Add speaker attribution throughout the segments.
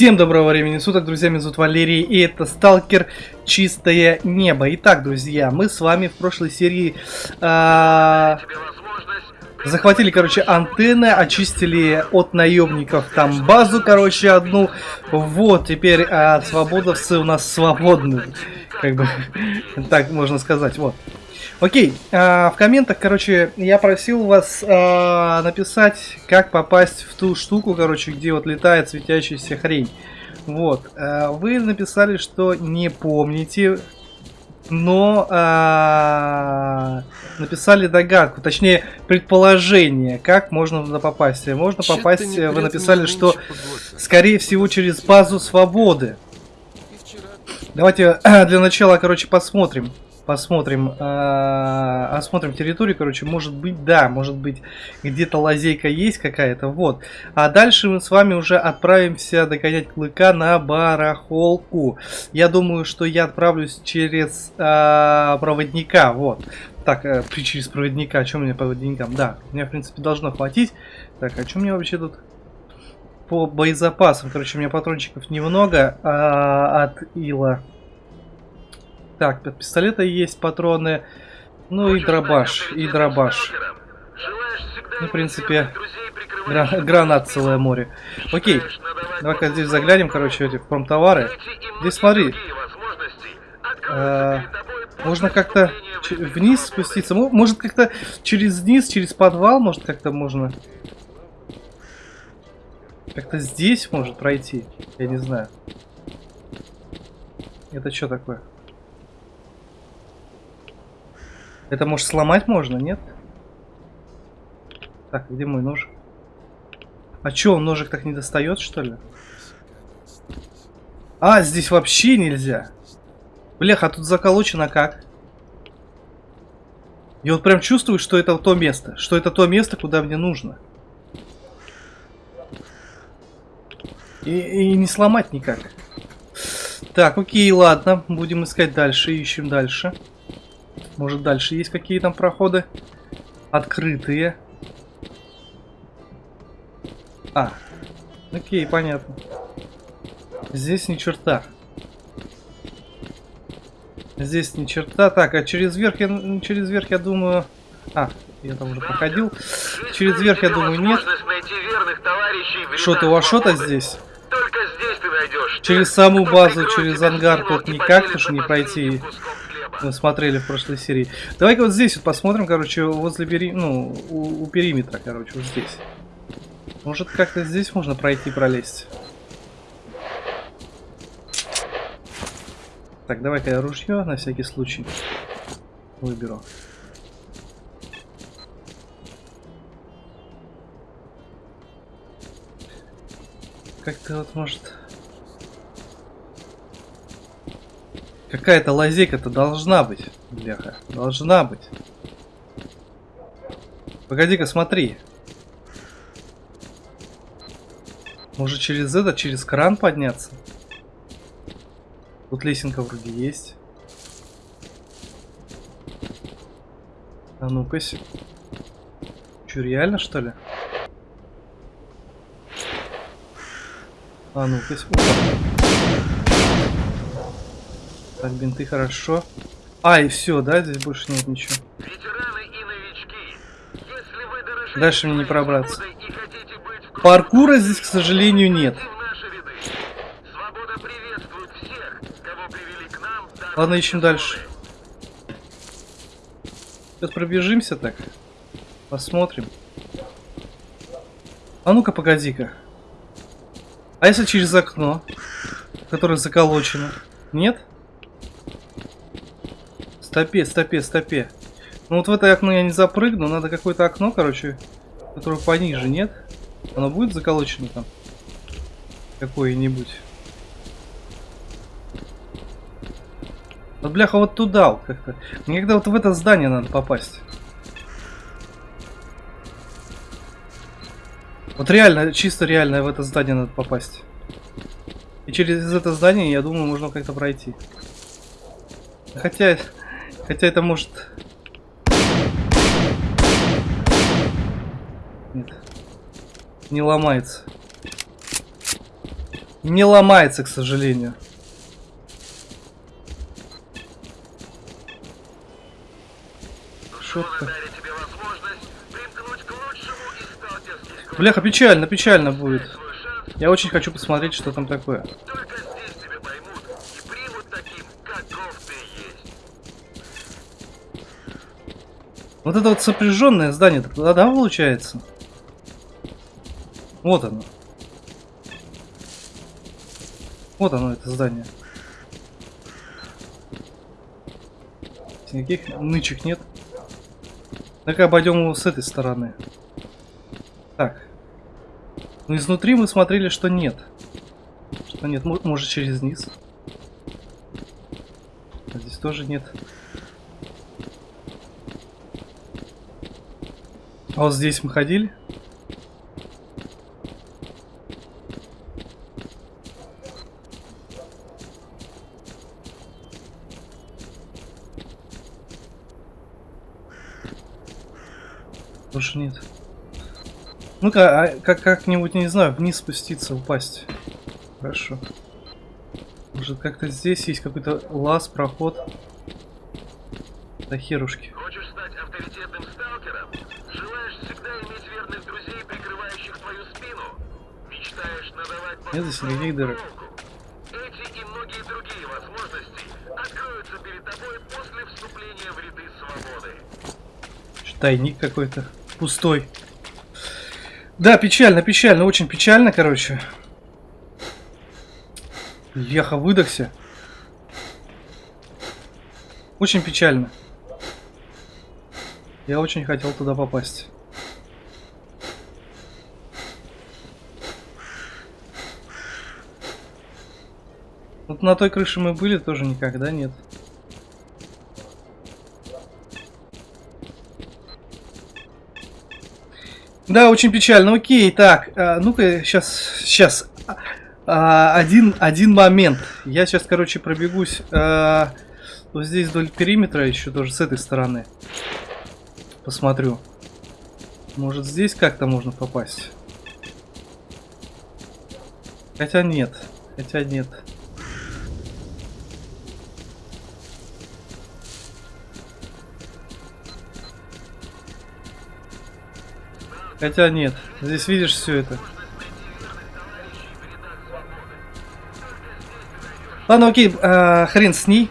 Speaker 1: Всем доброго времени суток, друзья, меня зовут Валерий, и это Сталкер Чистое Небо. Итак, друзья, мы с вами в прошлой серии э, захватили, короче, антенны, очистили от наемников там базу, короче, одну. Вот, теперь э, свободовцы у нас свободны, как бы, так можно сказать, вот. Окей, а, в комментах, короче, я просил вас а, написать, как попасть в ту штуку, короче, где вот летает светящаяся хрень. Вот, а, вы написали, что не помните, но а, написали догадку, точнее предположение, как можно туда попасть. Можно попасть, вы написали, что скорее всего через базу свободы. Давайте для начала, короче, посмотрим посмотрим, э, осмотрим территорию, короче, может быть, да, может быть, где-то лазейка есть какая-то, вот. А дальше мы с вами уже отправимся догонять клыка на барахолку. Я думаю, что я отправлюсь через э, проводника, вот. Так, э, через проводника, о чем мне проводникам? Да, меня, в принципе, должно хватить. Так, а что мне вообще тут по боезапасам? Короче, у меня патрончиков немного а, от ила. Так, от пистолета есть патроны. Ну и дробаш, и дробаш. Ну, в принципе, гра гранат целое море. Окей, давай-ка здесь заглянем, короче, эти промтовары. Здесь смотри. А, можно как-то вниз спуститься. Может как-то через низ, через подвал, может как-то можно... Как-то здесь может пройти. Я не знаю. Это что такое? Это, может, сломать можно, нет? Так, где мой ножик? А чё, он ножик так не достает, что ли? А, здесь вообще нельзя. Блях, а тут заколочено как? Я вот прям чувствую, что это то место. Что это то место, куда мне нужно. И, и не сломать никак. Так, окей, ладно. Будем искать дальше. Ищем дальше. Может дальше есть какие там проходы? Открытые. А, окей, понятно. Здесь ни черта. Здесь ни черта. Так, а через верх я, через верх я думаю... А, я там уже проходил. Через верх я думаю нет. Что-то у Ашота здесь? Через саму базу, через ангар тут никак, потому что не пройти мы смотрели в прошлой серии. Давай-ка вот здесь вот посмотрим, короче, возле пери... ну, у, у периметра, короче, вот здесь. Может, как-то здесь можно пройти, пролезть. Так, давай-ка я ружье на всякий случай выберу. Как-то вот может... Какая-то лазейка-то должна быть, бляха. Должна быть. Погоди-ка, смотри. Может через это, через кран подняться? Тут лесенка вроде есть. А ну-ка. Че, реально что ли? А ну-ка. Так, бинты хорошо. А, и все, да? Здесь больше нет ничего. Дальше мне не пробраться. Паркура здесь, к сожалению, нет. Ладно, ищем дальше. Сейчас пробежимся так. Посмотрим. А ну-ка, погоди-ка. А если через окно, которое заколочено? Нет? Стопе, стопе, стопе. Ну вот в это окно я не запрыгну. Надо какое-то окно, короче, которое пониже, нет? Оно будет заколочено там? Какое-нибудь. Вот, бляха, вот туда вот как-то. Мне когда вот в это здание надо попасть. Вот реально, чисто реально в это здание надо попасть. И через это здание, я думаю, можно как-то пройти. Хотя, Хотя это может... Нет. Не ломается. Не ломается, к сожалению. Шутка. Бляха, печально, печально будет. Я очень хочу посмотреть, что там такое. Вот это вот сопряженное здание, да, да, получается? Вот оно. Вот оно, это здание. Никаких нычек нет. Так обойдем его с этой стороны. Так. Ну изнутри мы смотрели, что нет. Что нет, может через низ. А здесь тоже нет. А вот здесь мы ходили. Больше нет. Ну-ка, а как как-нибудь, не знаю, вниз спуститься, упасть. Хорошо. Может, как-то здесь есть какой-то лаз, проход. Да херушки. Нет здесь никаких дырок. Эти и многие другие возможности откроются перед тобой после вступления в ряды свободы. Тайник какой-то. Пустой. Да, печально, печально, очень печально, короче. Леха выдохся. Очень печально. Я очень хотел туда попасть. На той крыше мы были тоже никогда нет. Да, очень печально. Окей, так, а, ну-ка, сейчас, сейчас. А, один, один момент. Я сейчас, короче, пробегусь а, вот здесь вдоль периметра еще тоже с этой стороны. Посмотрю. Может, здесь как-то можно попасть? Хотя нет. Хотя нет. Хотя нет, здесь видишь все это. Ладно, окей, а, хрен с ней.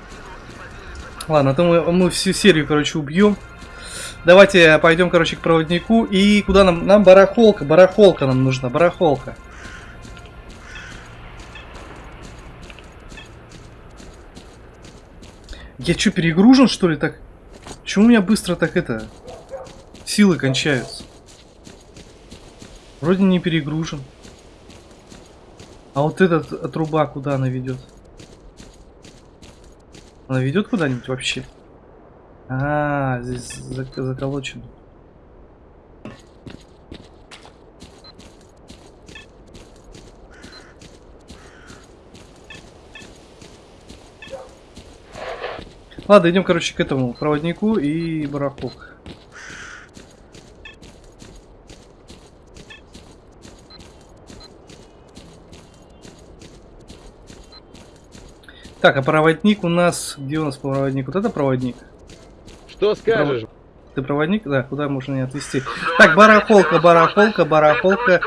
Speaker 1: Ладно, то мы, мы всю серию, короче, убьем. Давайте пойдем, короче, к проводнику. И куда нам? Нам барахолка, барахолка нам нужна, барахолка. Я что, перегружен, что ли, так? Почему у меня быстро так это... Силы кончаются? Вроде не перегружен. А вот эта труба куда она ведет? Она ведет куда-нибудь вообще? А, здесь заколочено. Ладно, идем, короче, к этому проводнику и барахок. Так, а проводник у нас... Где у нас проводник? Вот это проводник?
Speaker 2: Что скажешь?
Speaker 1: Ты проводник? Да, куда можно не отвезти? Так, барахолка, барахолка, барахолка,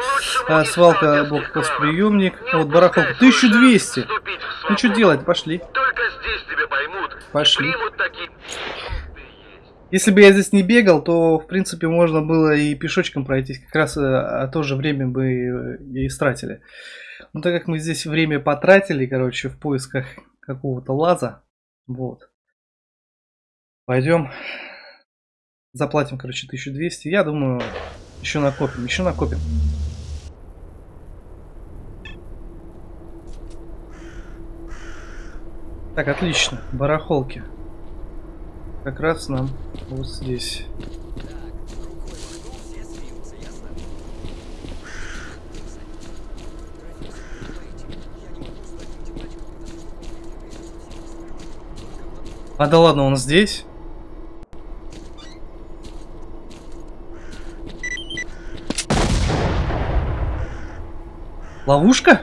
Speaker 1: а, свалка, блокпост-приемник. Вот, барахолка. 1200. Ну, что делать? Пошли. Пошли. Если бы я здесь не бегал, то, в принципе, можно было и пешочком пройтись. Как раз а, то же время бы э, и истратили. Но так как мы здесь время потратили, короче, в поисках какого-то лаза. Вот. Пойдем. Заплатим, короче, 1200. Я думаю, еще накопим, еще накопим. Так, отлично. Барахолки. Как раз нам вот здесь. А да ладно, он здесь? Ловушка?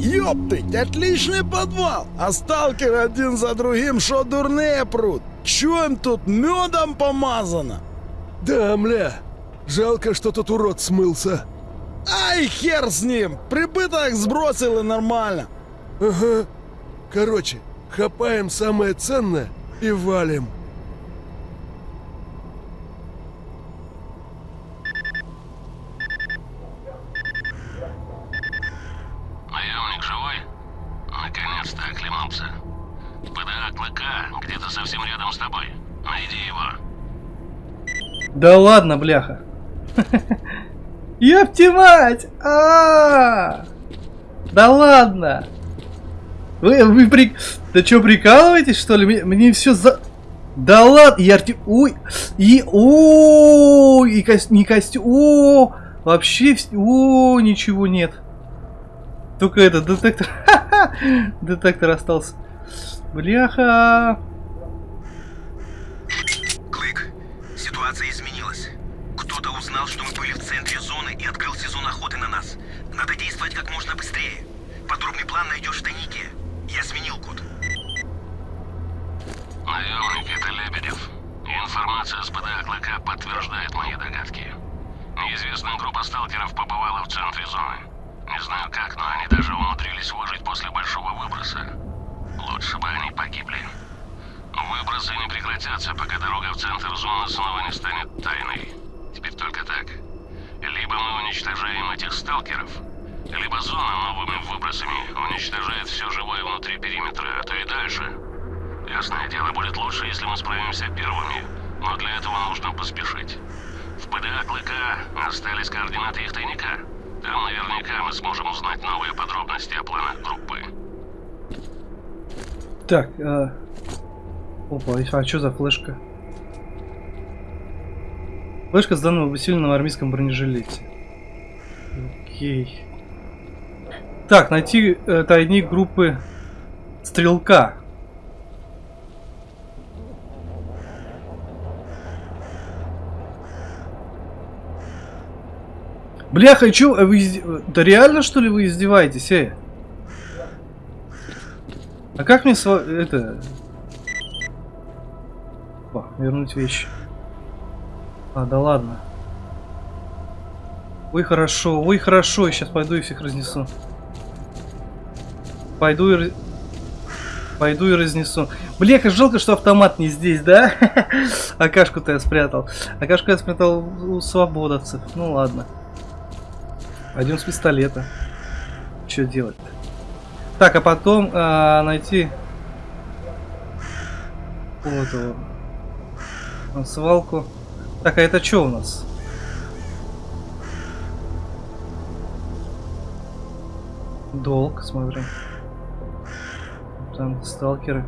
Speaker 3: ёптыть, отличный подвал. А сталкер один за другим, что дурные прут. Чё им тут медом помазано?
Speaker 4: Да, мля. Жалко, что тот урод смылся.
Speaker 3: Ай, хер с ним! Прибыток сбросил и нормально.
Speaker 4: Ага. Короче, хапаем самое ценное и валим.
Speaker 5: Наемник живой? Наконец-то оклемался. ПДА Клыка где-то совсем рядом с тобой. Найди его.
Speaker 1: Да ладно, бляха. Ёпти мать! А! Да ладно! Вы, вы при... Да что, прикалываетесь, что ли? Мне, мне все за... Да ладно! И арти... Ой! И... О, И кость... не костюм... О! Вообще... О, ничего нет. Только этот детектор... Детектор остался. Бляха!
Speaker 5: Информация с ПДА Клыка подтверждает мои догадки. Неизвестная группа сталкеров побывала в центре зоны. Не знаю как, но они даже умудрились выжить после большого выброса. Лучше бы они погибли. Выбросы не прекратятся, пока дорога в центр зоны снова не станет тайной. Теперь только так. Либо мы уничтожаем этих сталкеров, либо зона новыми выбросами уничтожает все живое внутри периметра, а то и дальше. Ясное дело, будет лучше, если мы справимся первыми, но для этого нужно поспешить. В ПДА Клыка остались координаты их тайника. Там наверняка мы сможем узнать новые подробности о планах группы.
Speaker 1: Так, а... Опа, а что за флешка? Флешка с данным об усиленном армейском бронежилете. Окей. Так, найти э, тайник группы Стрелка. Бляха, чё, а вы изде- Да реально что ли вы издеваетесь, э? А как мне сва... это... О, вернуть вещи. А, да ладно. Ой, хорошо, ой, хорошо, я сейчас пойду и всех разнесу. Пойду и... Пойду и разнесу. Бля, как жалко, что автомат не здесь, да? Акашку-то я спрятал. Акашку я спрятал у свободовцев. Ну ладно. Пойдем с пистолета. Что делать-то? Так, а потом а, найти вот его на свалку. Так, а это что у нас? Долг, смотрим. Там сталкеры.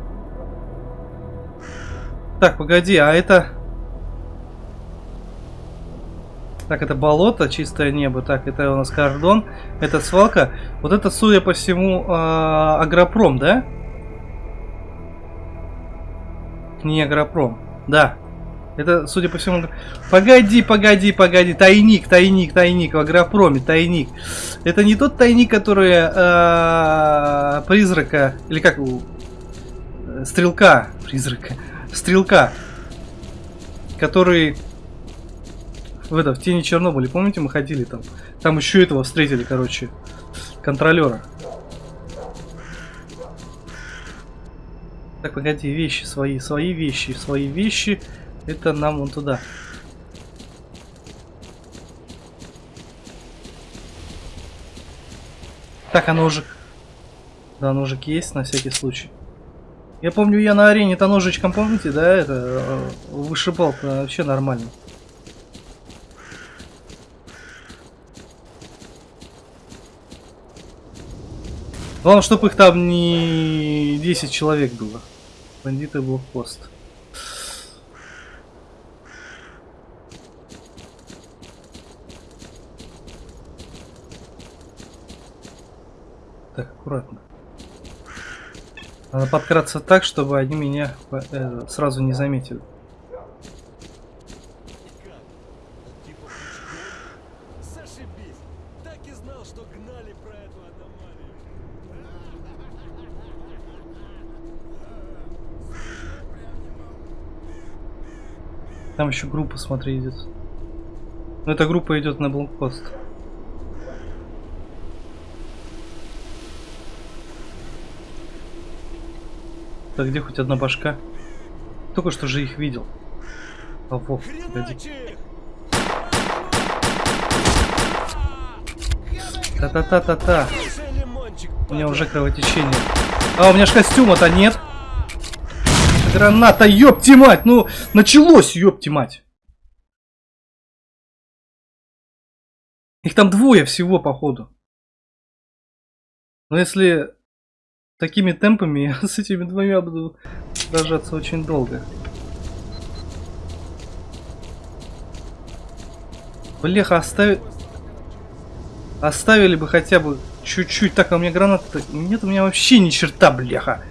Speaker 1: Так, погоди, а это... Так, это болото, чистое небо. Так, это у нас кордон. Это свалка. Вот это, судя по всему, а, агропром, да? Не агропром. Да. Это, судя по всему... Погоди, погоди, погоди. Тайник, тайник, тайник. В агропроме тайник. Это не тот тайник, который а, призрака... Или как э, Стрелка. Призрака. Стрелка. Который... В это, в тени Чернобыля, помните, мы ходили там? Там еще этого встретили, короче, контролера. Так, погоди, вещи свои, свои вещи, свои вещи. Это нам вон туда. Так, а ножик? Да, ножик есть на всякий случай. Я помню, я на арене-то ножичком, помните, да, это э, вышибал вообще нормально. Главное, чтобы их там не 10 человек было. Бандиты блокпост. Так, аккуратно. Надо подкраться так, чтобы они меня э, сразу не заметили. Там еще группа, смотри, идет. Но эта группа идет на блокпост. Так, где хоть одна башка? Только что же их видел. А, во, погоди. Та-та-та-та-та. У меня уже кровотечение. А, у меня ж костюма-то нет. Граната, ёпти мать! Ну, началось, ёпти мать! Их там двое всего, походу. Но если такими темпами, я с этими двумя буду сражаться очень долго. Бляха, оставили... Оставили бы хотя бы чуть-чуть. Так, а у меня граната Нет, у меня вообще ни черта, бляха.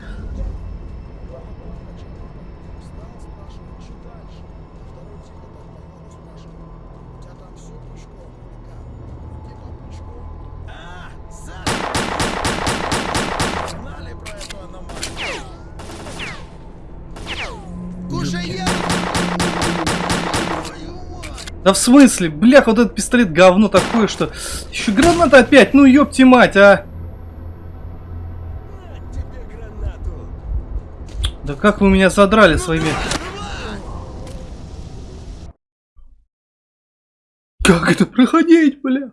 Speaker 1: Да в смысле? Блях, вот этот пистолет говно такое, что... Еще граната опять, ну ёпти мать, а! Да как вы меня задрали своими... Как это проходить, бля?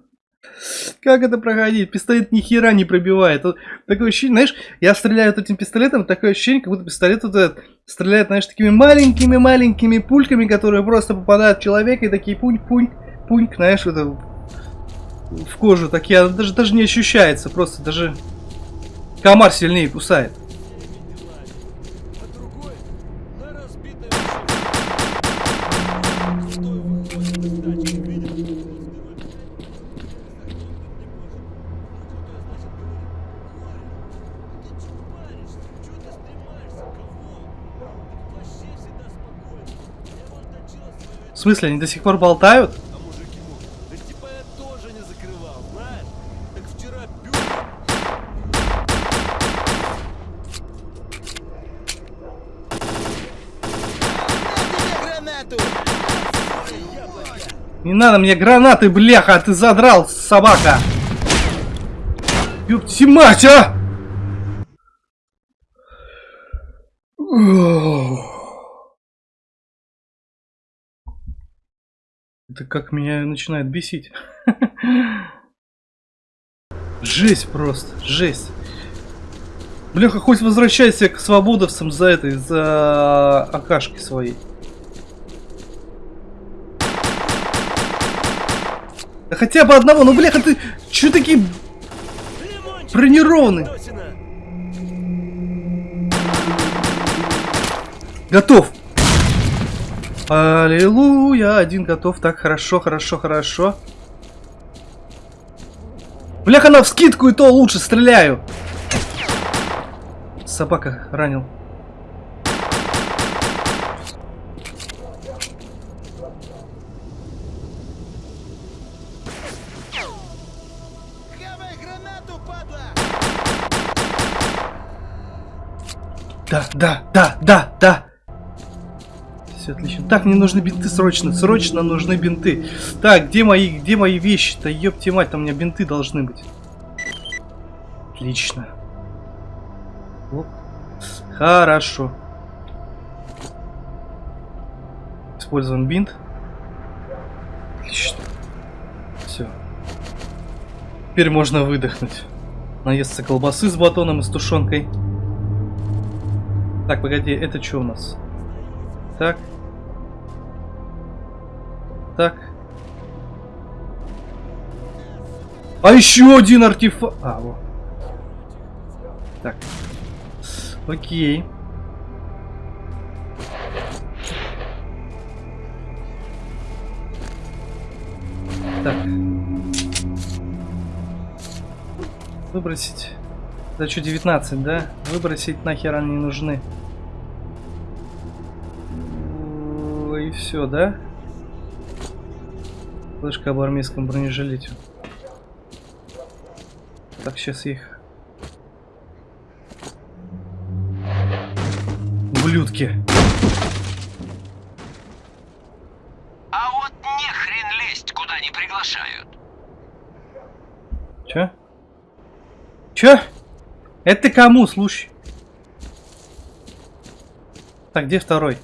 Speaker 1: Как это проходить? Пистолет ни хера не пробивает. Вот такое ощущение, знаешь, я стреляю вот этим пистолетом, такое ощущение, как будто пистолет вот этот стреляет, знаешь, такими маленькими-маленькими пульками, которые просто попадают в человека и такие пунь-пунь, пунь, знаешь, это в кожу, такие, даже, даже не ощущается, просто даже комар сильнее кусает. Смысле, они до сих пор болтают?
Speaker 4: А да типа я тоже не закрывал, знаешь? Так вчера бю...
Speaker 1: Не надо мне гранаты, бляха, ты задрал, собака! Ёпти мать, а! Это как меня начинает бесить. Жесть просто, жесть. Бляха, хоть возвращайся к свободовцам за этой, за акашки своей. Да хотя бы одного, ну бляха, ты чё такие бронированные? Готов. Аллилуйя, один готов. Так, хорошо, хорошо, хорошо. Бляха, на вскидку и то лучше стреляю. Собака ранил. Да, да, да, да, да. Все отлично. Так, мне нужны бинты срочно. Срочно нужны бинты. Так, где мои, где мои вещи-то? Ёпти мать, там у меня бинты должны быть. Отлично. Оп. Хорошо. Использован бинт. Отлично. Все. Теперь можно выдохнуть. Наесться колбасы с батоном и с тушенкой. Так, погоди, это что у нас? Так. Так. А еще один артефакт. А, вот. Так. Окей. Так. Выбросить. Да что, 19, да? Выбросить нахер они не нужны. И все, да? Флешка об армейском бронежилете. Так, сейчас их... Ублюдки.
Speaker 6: А вот не хрен лезть, куда не приглашают.
Speaker 1: Чё? Чё? Это ты кому, слушай? Так, где второй?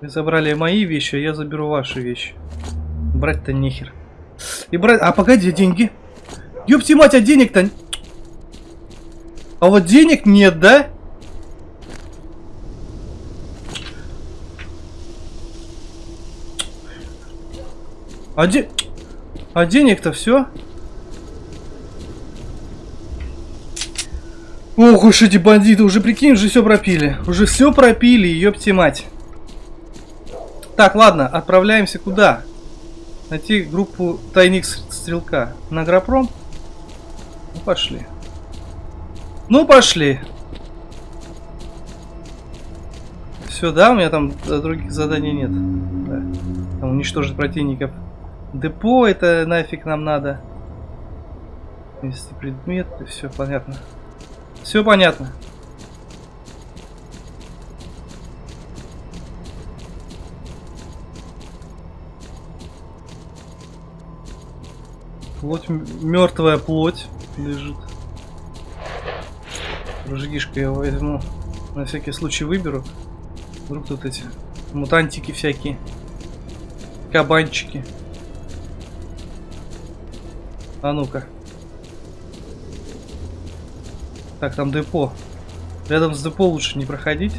Speaker 1: Вы забрали мои вещи, а я заберу ваши вещи. Брать-то нехер. И брать... А погоди, деньги. Ёпти мать, а денег-то... А вот денег нет, да? А, де... а денег-то все? Ох уж эти бандиты, уже прикинь, уже все пропили. Уже все пропили, ёпти мать. Так, ладно, отправляемся куда? Найти группу тайник стрелка. На Агропром? Ну, пошли. Ну, пошли. Все, да, у меня там э, других заданий нет. Да. Там уничтожить противников. Депо, это нафиг нам надо. Если предмет, все понятно. Все понятно. Плоть, мертвая плоть лежит. Ружьишко я возьму. На всякий случай выберу. Вдруг тут эти мутантики всякие. Кабанчики. А ну-ка. Так, там депо. Рядом с депо лучше не проходить.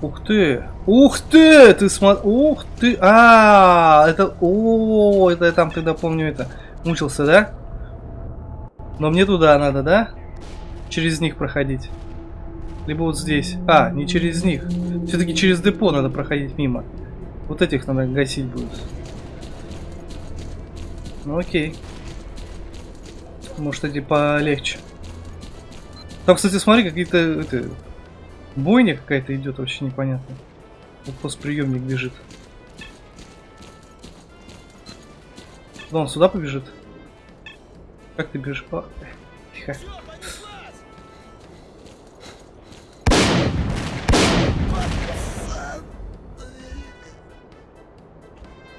Speaker 1: Ух ты! Ух ты! Ты смотри! Ух ты! А, -а, -а это... О, это я там тогда помню это. Мучился, да? Но мне туда надо, да? Через них проходить. Либо вот здесь. А, не через них. Все-таки через депо надо проходить мимо. Вот этих надо гасить будет. Ну окей. Может эти полегче. Там, кстати, смотри, какие-то... Бойня какая-то идет, вообще непонятно. Вот постприемник бежит. Да он сюда побежит? Как ты бежишь? О, тихо.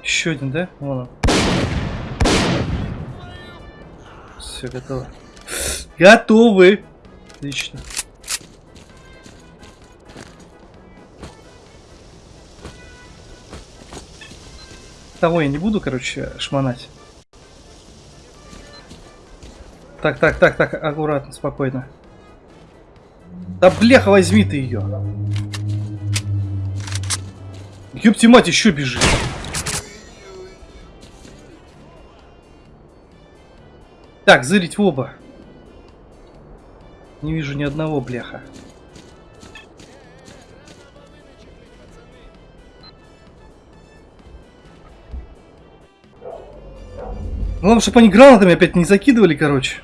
Speaker 1: Еще один, да? Вон он. Все, готово. Готовы! Отлично. Того я не буду, короче, шмонать. Так, так, так, так, аккуратно, спокойно. Да бляха, возьми ты ее. Ёпти мать, еще бежит. Так, зырить в оба. Не вижу ни одного бляха. Главное, чтобы они гранатами опять не закидывали, короче.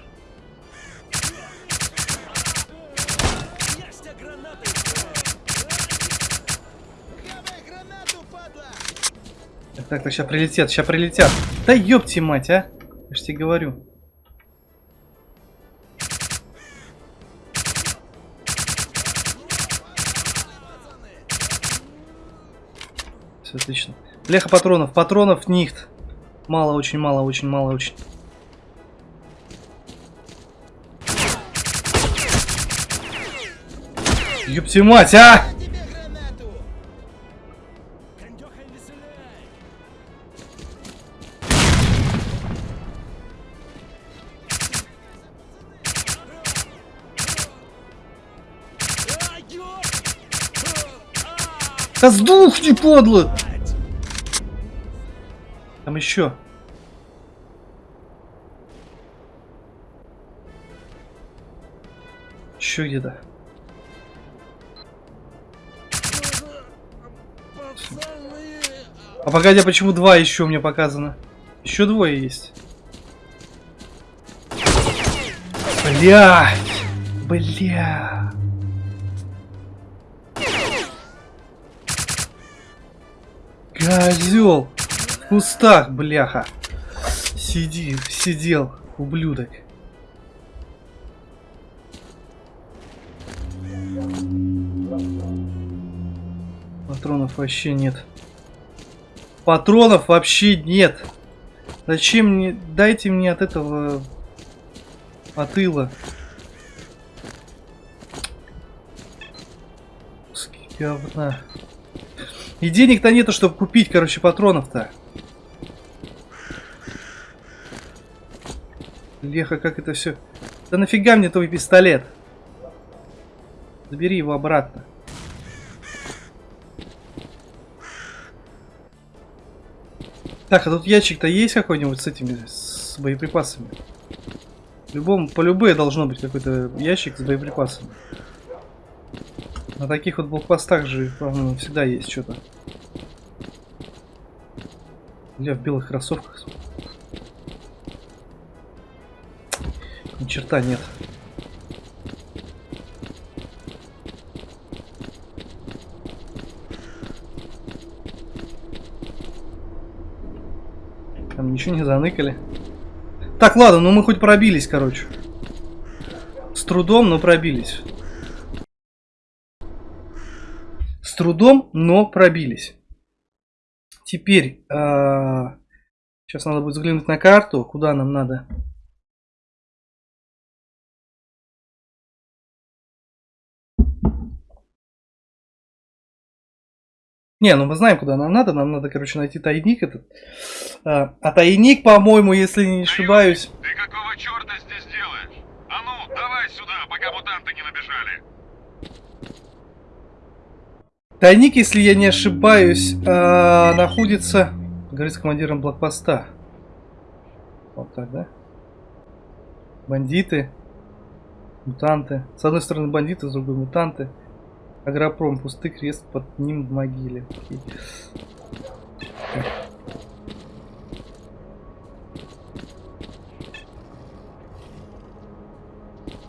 Speaker 1: Так, так, сейчас прилетят, сейчас прилетят. Да ёпти мать, а. Я ж тебе говорю. Все отлично. Бляха патронов. Патронов нихт. Мало, очень мало, очень мало, очень. Ёпти мать, а! Да сдухни, подло! Там еще. Еще где-то. А погоди, а почему два еще у меня показано? Еще двое есть. Блять! Бля! Козел! В кустах, бляха! Сиди, сидел, ублюдок. Патронов вообще нет. Патронов вообще нет. Зачем мне... Дайте мне от этого... От ила. Куски говна. И денег-то нету, чтобы купить, короче, патронов-то. Леха, как это все... Да нафига мне твой пистолет? Забери его обратно. Так, а тут ящик-то есть какой-нибудь с этими, с боеприпасами? Любом, по любые должно быть какой-то ящик с боеприпасами. На таких вот блокпостах же, по-моему, всегда есть что-то. Бля, в белых кроссовках. Ни черта нет. Там ничего не заныкали. Так, ладно, ну мы хоть пробились, короче. С трудом, но пробились. С трудом, но пробились. Теперь, а, сейчас надо будет взглянуть на карту, куда нам надо. Не, ну мы знаем, куда нам надо. Нам надо, короче, найти тайник этот. А, а тайник, по-моему, если не ошибаюсь...
Speaker 7: Ты какого черта здесь делаешь? А ну, давай сюда, пока мутанты не набежали.
Speaker 1: Тайник, если я не ошибаюсь, а, находится... Говорит с командиром блокпоста. Вот так, да? Бандиты. Мутанты. С одной стороны бандиты, с другой мутанты. Агропром, пустый крест под ним в могиле. Окей.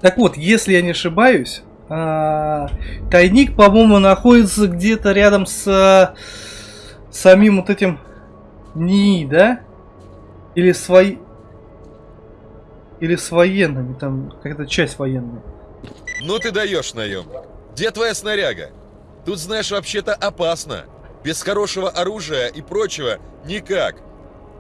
Speaker 1: Так вот, если я не ошибаюсь, а, тайник, по-моему, находится где-то рядом с а, самим вот этим НИИ, да? Или свои... Или с военными, там какая-то часть военная.
Speaker 8: Ну ты даешь, наемник. Где твоя снаряга? Тут, знаешь, вообще-то опасно. Без хорошего оружия и прочего никак.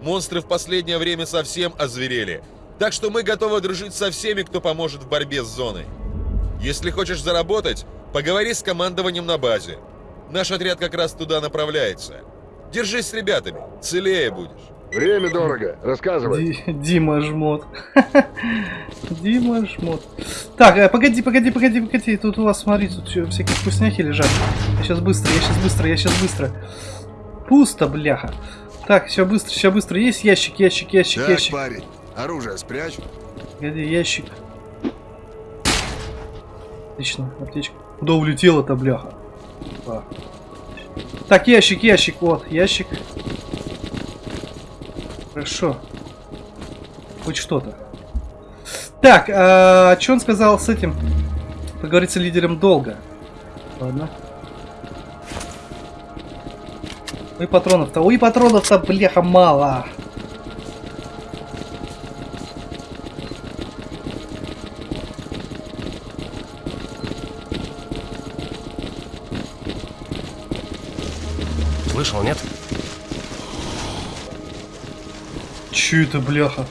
Speaker 8: Монстры в последнее время совсем озверели. Так что мы готовы дружить со всеми, кто поможет в борьбе с зоной. Если хочешь заработать, поговори с командованием на базе. Наш отряд как раз туда направляется. Держись с ребятами, целее будешь.
Speaker 2: Время дорого. Рассказывай.
Speaker 1: Ди- Дима жмот. Дима жмот. Так, э, погоди, погоди, погоди, погоди. Тут у вас, смотри, тут всё- всякие вкусняхи лежат. Я сейчас быстро, я сейчас быстро, я сейчас быстро. Пусто, бляха. Так, все быстро, все быстро. Есть ящик, ящик, ящик,
Speaker 3: Так,
Speaker 1: ящик.
Speaker 3: парень, оружие спрячь.
Speaker 1: Погоди, ящик. Отлично, аптечка. Куда улетела-то, бляха? А. Так, ящик, ящик, вот, ящик. Хорошо. Хоть что-то. Так, а, что он сказал с этим? Поговорить с лидером долго. Ладно. Ой, патронов-то, ой, патронов-то, бляха, мало.
Speaker 4: Слышал, нет?
Speaker 1: Че это, бляха?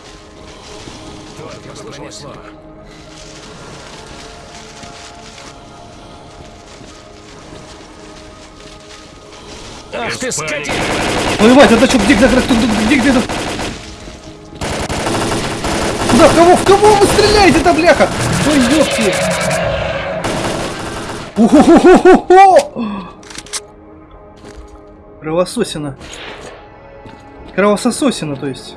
Speaker 4: Ах ты, скотина!
Speaker 1: Ой, мать, это что, где, где, где, где, где, где? Куда, в кого, в кого вы стреляете-то, бляха? Ой, ёпки! Уху-ху-ху-ху-ху! Кровососина. Кровосососина, то есть.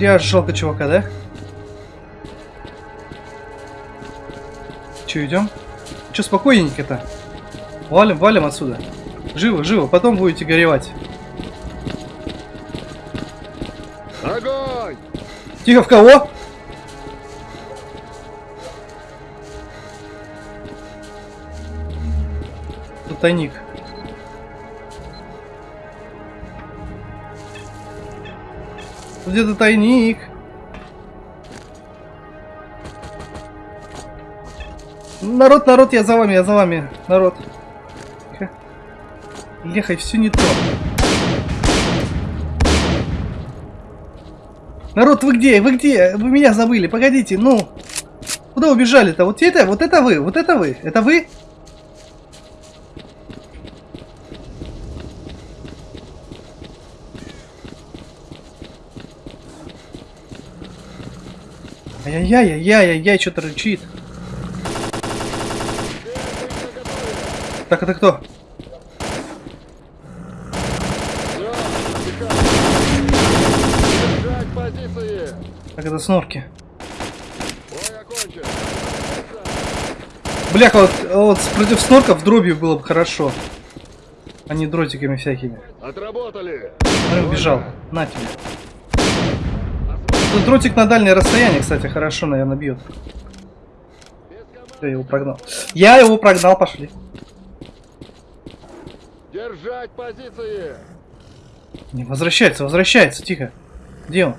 Speaker 1: Ля, жалко чувака, да? Че, идем? Че, спокойненько-то? Валим, валим отсюда. Живо, живо, потом будете горевать.
Speaker 2: Огонь!
Speaker 1: Тихо, в кого? Тут тайник. Где-то тайник. Народ, народ, я за вами, я за вами. Народ. Лехай, все не то. Народ, вы где? Вы где? Вы меня забыли. Погодите, ну. Куда убежали-то? Вот это, вот это вы, вот это вы. Это вы? Ай-яй-яй-яй-яй-яй, что-то рычит. Так, это кто? Так, это снорки. Бляха, вот, вот против снорков дробью было бы хорошо. А не дротиками всякими.
Speaker 2: Отработали!
Speaker 1: Он убежал. На тебе. Тут дротик на дальнее расстояние, кстати, хорошо, наверное, бьет. Я его прогнал. Я его прогнал, пошли.
Speaker 2: Держать позиции!
Speaker 1: Не, возвращается, возвращается, тихо. Где он?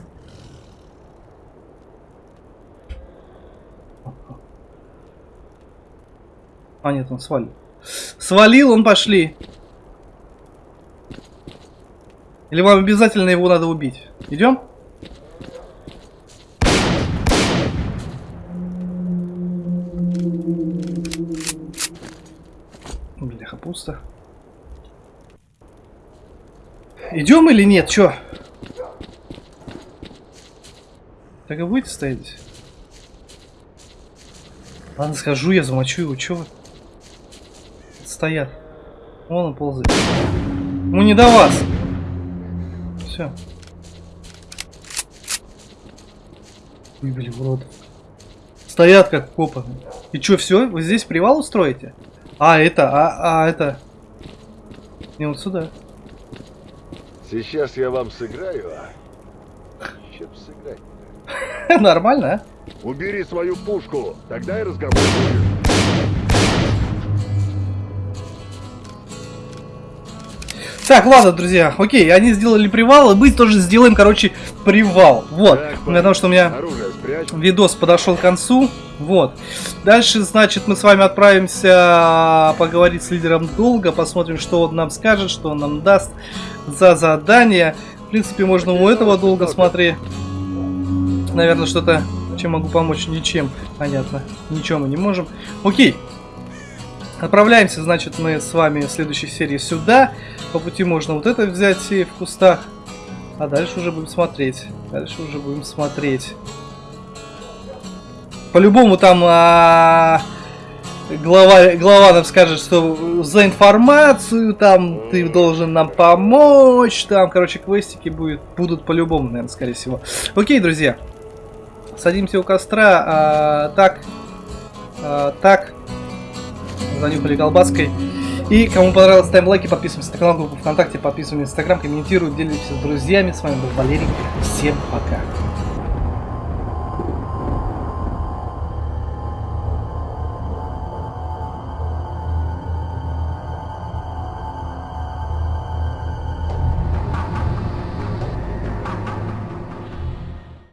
Speaker 1: А, нет, он свалил. Свалил, он пошли. Или вам обязательно его надо убить? Идем? Пусто. Идем или нет? Чё? Так и будете стоять здесь? Ладно, схожу, я замочу его. Чё вы? Стоят. Вон он ползает. Ну не до вас. Все. Выбили в рот. Стоят как копы. И чё, все? Вы здесь привал устроите? А, это, а, а, это... Не, вот сюда.
Speaker 2: Сейчас я вам сыграю, а? Чем сыграть?
Speaker 1: Нормально, а?
Speaker 2: Убери свою пушку, тогда и разговор будет.
Speaker 1: Так, ладно, друзья, окей, они сделали привал, и мы тоже сделаем, короче, привал. Вот,
Speaker 2: Так,
Speaker 1: потому что у меня
Speaker 2: Оружие.
Speaker 1: Видос подошел к концу. Вот. Дальше, значит, мы с вами отправимся поговорить с лидером долга, посмотрим, что он нам скажет, что он нам даст за задание. В принципе, можно у этого долго смотреть. Наверное, что-то, чем могу помочь, ничем. Понятно. Ничего мы не можем. Окей. Отправляемся, значит, мы с вами в следующей серии сюда. По пути можно вот это взять и в кустах. А дальше уже будем смотреть. Дальше уже будем смотреть. По-любому там а, глава, глава нам скажет, что за информацию там ты должен нам помочь. Там, короче, квестики будет, будут по-любому, наверное, скорее всего. Окей, друзья. Садимся у костра. А, так. А, так. Занюхали колбаской. И кому понравилось, ставим лайки, подписываемся на канал, группу ВКонтакте, подписываемся на Инстаграм, комментируем, делимся с друзьями. С вами был Валерий. Всем пока.